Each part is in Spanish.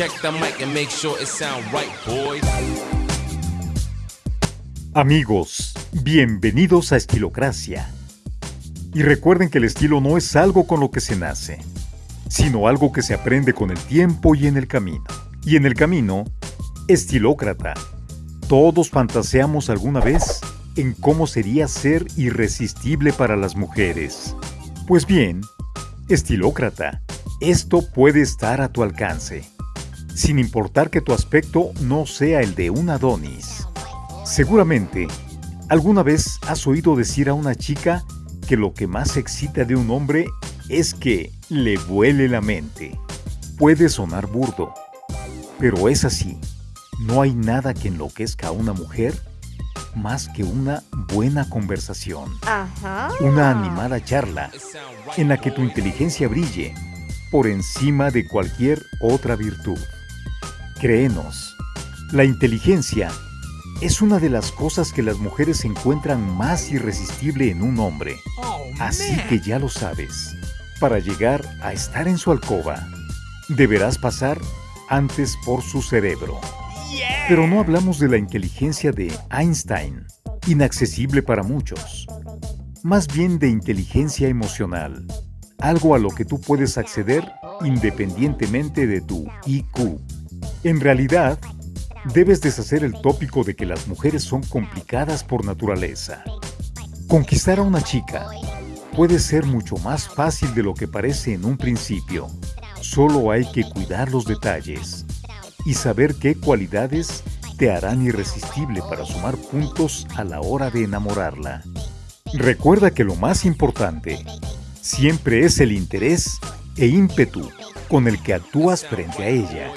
Check the mic and make sure it sound right, boys. Amigos, bienvenidos a Estilocracia. Y recuerden que el estilo no es algo con lo que se nace, sino algo que se aprende con el tiempo y en el camino. Y en el camino, estilócrata. Todos fantaseamos alguna vez en cómo sería ser irresistible para las mujeres. Pues bien, estilócrata, esto puede estar a tu alcance, sin importar que tu aspecto no sea el de un Adonis. Seguramente, alguna vez has oído decir a una chica que lo que más excita de un hombre es que le vuele la mente. Puede sonar burdo, pero es así. No hay nada que enloquezca a una mujer más que una buena conversación. Una animada charla en la que tu inteligencia brille por encima de cualquier otra virtud. Créenos, la inteligencia es una de las cosas que las mujeres encuentran más irresistible en un hombre. Oh, Así que ya lo sabes. Para llegar a estar en su alcoba, deberás pasar antes por su cerebro. Pero no hablamos de la inteligencia de Einstein, inaccesible para muchos. Más bien de inteligencia emocional, algo a lo que tú puedes acceder independientemente de tu IQ. En realidad, debes deshacer el tópico de que las mujeres son complicadas por naturaleza. Conquistar a una chica puede ser mucho más fácil de lo que parece en un principio. Solo hay que cuidar los detalles y saber qué cualidades te harán irresistible para sumar puntos a la hora de enamorarla. Recuerda que lo más importante siempre es el interés e ímpetu con el que actúas frente a ella.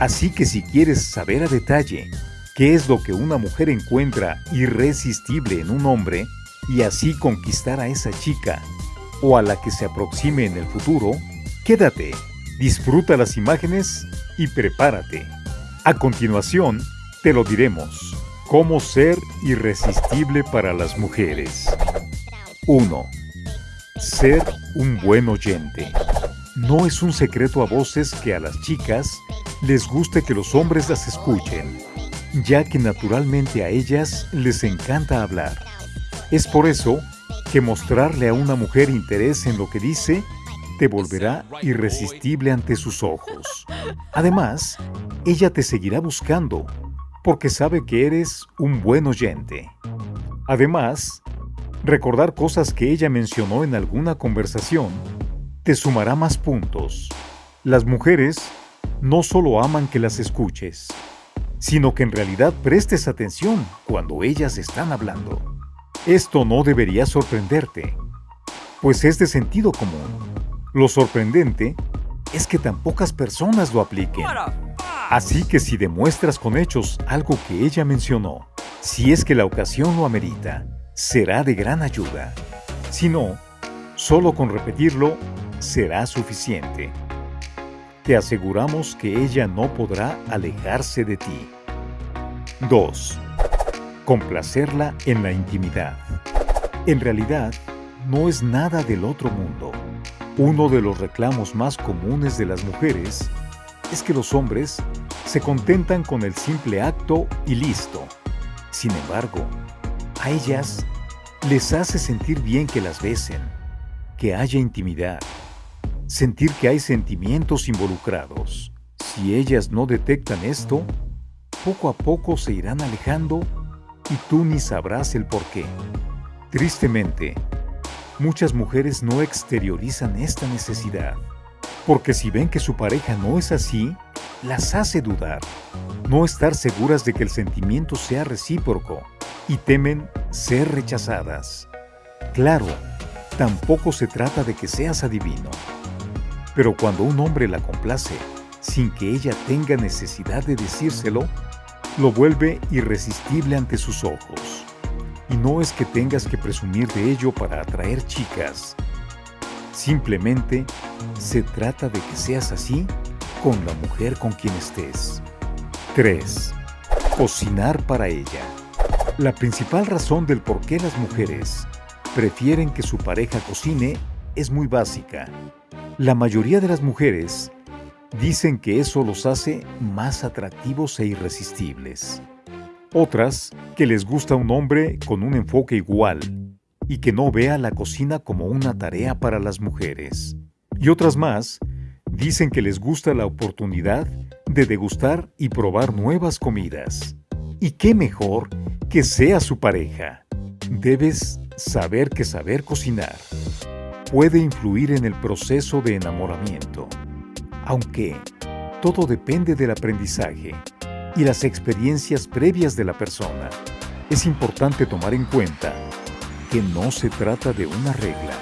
Así que si quieres saber a detalle qué es lo que una mujer encuentra irresistible en un hombre y así conquistar a esa chica o a la que se aproxime en el futuro, quédate, disfruta las imágenes y prepárate. A continuación, te lo diremos. Cómo ser irresistible para las mujeres. 1. Ser un buen oyente. No es un secreto a voces que a las chicas les guste que los hombres las escuchen, ya que naturalmente a ellas les encanta hablar. Es por eso que mostrarle a una mujer interés en lo que dice te volverá irresistible ante sus ojos. Además, ella te seguirá buscando porque sabe que eres un buen oyente. Además, recordar cosas que ella mencionó en alguna conversación te sumará más puntos. Las mujeres no solo aman que las escuches, sino que en realidad prestes atención cuando ellas están hablando. Esto no debería sorprenderte, pues es de sentido común. Lo sorprendente es que tan pocas personas lo apliquen. Así que si demuestras con hechos algo que ella mencionó, si es que la ocasión lo amerita, será de gran ayuda. Si no, solo con repetirlo será suficiente te aseguramos que ella no podrá alejarse de ti. 2. Complacerla en la intimidad. En realidad, no es nada del otro mundo. Uno de los reclamos más comunes de las mujeres es que los hombres se contentan con el simple acto y listo. Sin embargo, a ellas les hace sentir bien que las besen, que haya intimidad, sentir que hay sentimientos involucrados. Si ellas no detectan esto, poco a poco se irán alejando y tú ni sabrás el por qué. Tristemente, muchas mujeres no exteriorizan esta necesidad, porque si ven que su pareja no es así, las hace dudar, no estar seguras de que el sentimiento sea recíproco y temen ser rechazadas. Claro, tampoco se trata de que seas adivino, pero cuando un hombre la complace, sin que ella tenga necesidad de decírselo, lo vuelve irresistible ante sus ojos. Y no es que tengas que presumir de ello para atraer chicas. Simplemente se trata de que seas así con la mujer con quien estés. 3. Cocinar para ella. La principal razón del por qué las mujeres prefieren que su pareja cocine es muy básica. La mayoría de las mujeres dicen que eso los hace más atractivos e irresistibles. Otras, que les gusta un hombre con un enfoque igual y que no vea la cocina como una tarea para las mujeres. Y otras más, dicen que les gusta la oportunidad de degustar y probar nuevas comidas. ¿Y qué mejor que sea su pareja? Debes saber que saber cocinar puede influir en el proceso de enamoramiento, aunque todo depende del aprendizaje y las experiencias previas de la persona. Es importante tomar en cuenta que no se trata de una regla,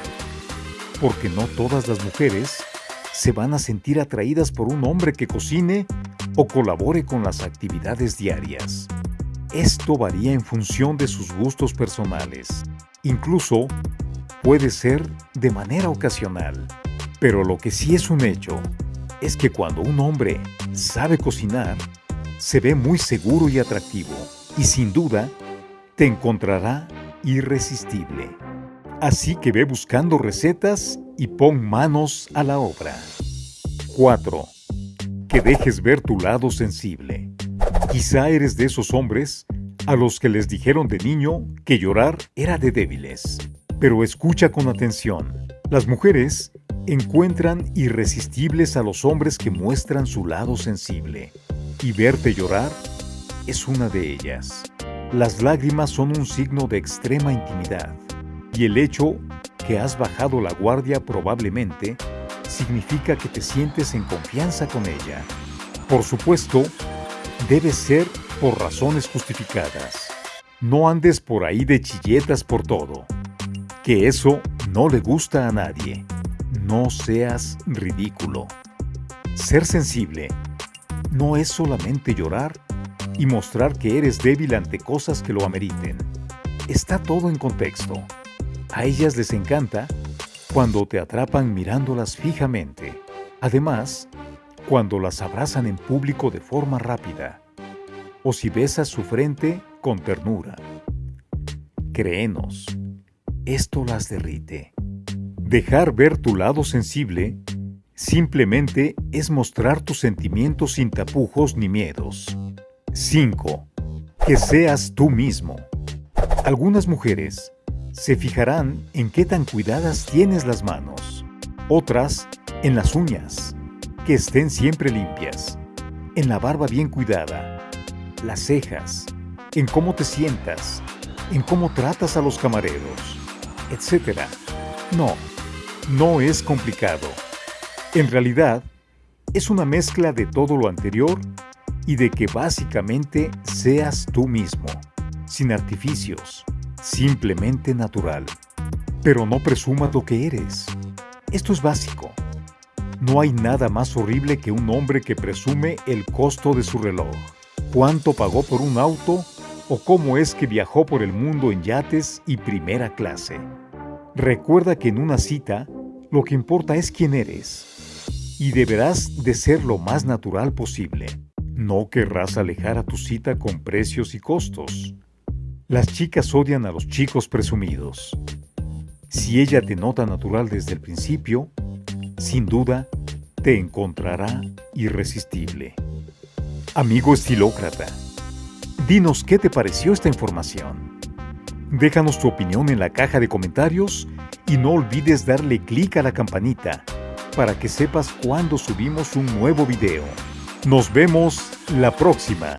porque no todas las mujeres se van a sentir atraídas por un hombre que cocine o colabore con las actividades diarias. Esto varía en función de sus gustos personales. Incluso puede ser de manera ocasional. Pero lo que sí es un hecho es que cuando un hombre sabe cocinar, se ve muy seguro y atractivo y sin duda te encontrará irresistible. Así que ve buscando recetas y pon manos a la obra. 4. Que dejes ver tu lado sensible. Quizá eres de esos hombres a los que les dijeron de niño que llorar era de débiles. Pero escucha con atención. Las mujeres encuentran irresistibles a los hombres que muestran su lado sensible. Y verte llorar es una de ellas. Las lágrimas son un signo de extrema intimidad, y el hecho que has bajado la guardia probablemente significa que te sientes en confianza con ella. Por supuesto, debe ser por razones justificadas. No andes por ahí de chilletas por todo, que eso no le gusta a nadie. No seas ridículo. Ser sensible no es solamente llorar y mostrar que eres débil ante cosas que lo ameriten. Está todo en contexto. A ellas les encanta cuando te atrapan mirándolas fijamente. Además, cuando las abrazan en público de forma rápida. O si besas su frente con ternura. Créenos, esto las derrite. Dejar ver tu lado sensible simplemente es mostrar tus sentimientos sin tapujos ni miedos. 5. Que seas tú mismo. Algunas mujeres se fijarán en qué tan cuidadas tienes las manos. Otras, en las uñas, que estén siempre limpias. En la barba bien cuidada. Las cejas. En cómo te sientas. En cómo tratas a los camareros. Etc. No, no es complicado. En realidad, es una mezcla de todo lo anterior y de que básicamente seas tú mismo, sin artificios, simplemente natural. Pero no presumas lo que eres. Esto es básico. No hay nada más horrible que un hombre que presume el costo de su reloj, cuánto pagó por un auto o cómo es que viajó por el mundo en yates y primera clase. Recuerda que en una cita, lo que importa es quién eres y deberás de ser lo más natural posible. No querrás alejar a tu cita con precios y costos. Las chicas odian a los chicos presumidos. Si ella te nota natural desde el principio, sin duda, te encontrará irresistible. Amigo estilócrata, dinos qué te pareció esta información. Déjanos tu opinión en la caja de comentarios y no olvides darle clic a la campanita para que sepas cuando subimos un nuevo video. Nos vemos la próxima.